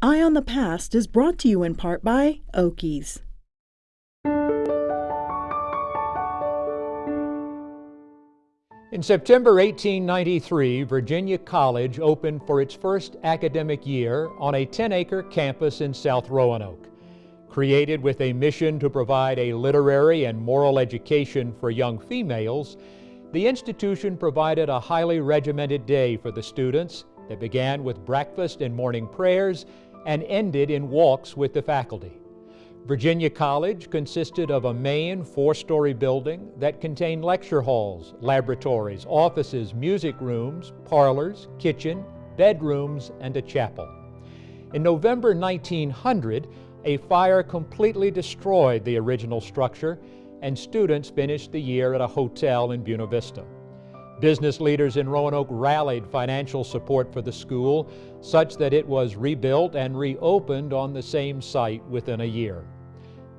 Eye on the Past is brought to you in part by Oakey's. In September 1893, Virginia College opened for its first academic year on a 10-acre campus in South Roanoke. Created with a mission to provide a literary and moral education for young females, the institution provided a highly regimented day for the students that began with breakfast and morning prayers and ended in walks with the faculty. Virginia College consisted of a main four-story building that contained lecture halls, laboratories, offices, music rooms, parlors, kitchen, bedrooms, and a chapel. In November 1900, a fire completely destroyed the original structure and students finished the year at a hotel in Buena Vista. Business leaders in Roanoke rallied financial support for the school such that it was rebuilt and reopened on the same site within a year.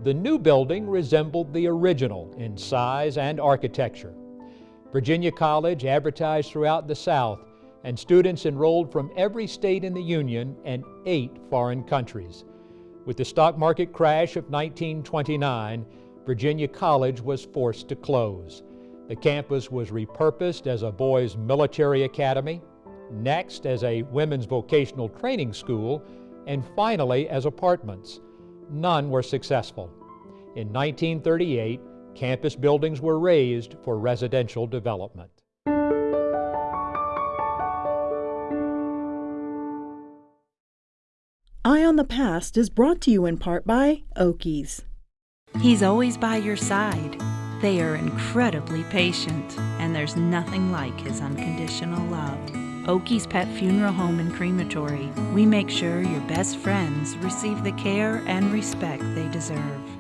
The new building resembled the original in size and architecture. Virginia College advertised throughout the South, and students enrolled from every state in the Union and eight foreign countries. With the stock market crash of 1929, Virginia College was forced to close. The campus was repurposed as a boys' military academy, next as a women's vocational training school, and finally as apartments. None were successful. In 1938, campus buildings were razed for residential development. Eye on the Past is brought to you in part by Oakey's. He's always by your side. They are incredibly patient, and there's nothing like his unconditional love. Oakey's Pet Funeral Home and Crematory. We make sure your best friends receive the care and respect they deserve.